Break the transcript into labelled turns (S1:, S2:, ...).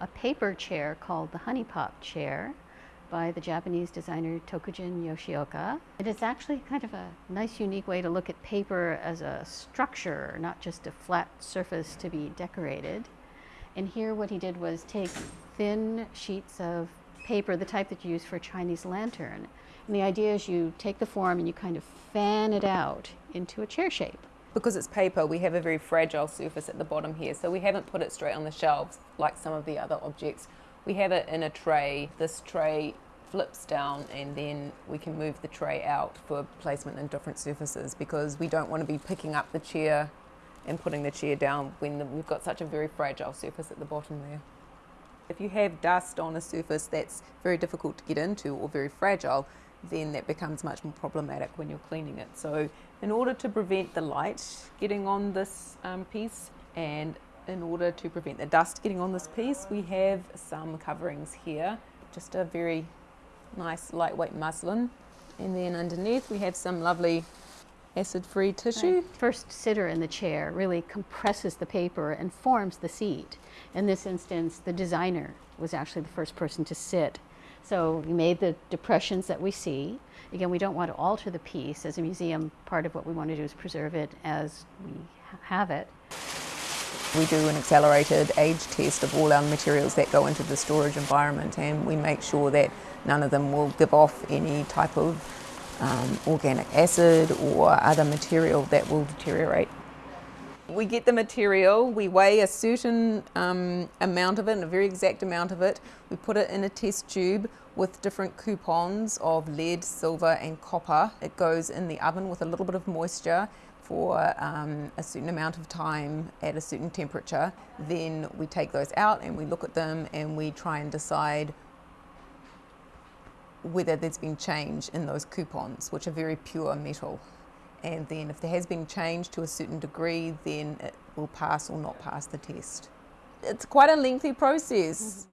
S1: a paper chair called the Honey Pop chair by the Japanese designer Tokujin Yoshioka. It is actually kind of a nice, unique way to look at paper as a structure, not just a flat surface to be decorated. And here what he did was take thin sheets of paper, the type that you use for a Chinese lantern. And the idea is you take the form and you kind of fan it out into a chair shape.
S2: Because it's paper, we have a very fragile surface at the bottom here, so we haven't put it straight on the shelves like some of the other objects. We have it in a tray. This tray flips down and then we can move the tray out for placement in different surfaces because we don't want to be picking up the chair and putting the chair down when the, we've got such a very fragile surface at the bottom there. If you have dust on a surface that's very difficult to get into or very fragile, then that becomes much more problematic when you're cleaning it. So in order to prevent the light getting on this um, piece and in order to prevent the dust getting on this piece, we have some coverings here, just a very nice lightweight muslin. And then underneath we have some lovely acid-free tissue.
S1: Right. First sitter in the chair really compresses the paper and forms the seat. In this instance, the designer was actually the first person to sit. So we made the depressions that we see. Again, we don't want to alter the piece. As a museum, part of what we want to do is preserve it as we have it.
S2: We do an accelerated age test of all our materials that go into the storage environment and we make sure that none of them will give off any type of um, organic acid or other material that will deteriorate. We get the material, we weigh a certain um, amount of it, a very exact amount of it. We put it in a test tube with different coupons of lead, silver and copper. It goes in the oven with a little bit of moisture for um, a certain amount of time at a certain temperature. Then we take those out and we look at them and we try and decide whether there's been change in those coupons, which are very pure metal. And then if there has been change to a certain degree, then it will pass or not pass the test. It's quite a lengthy process. Mm -hmm.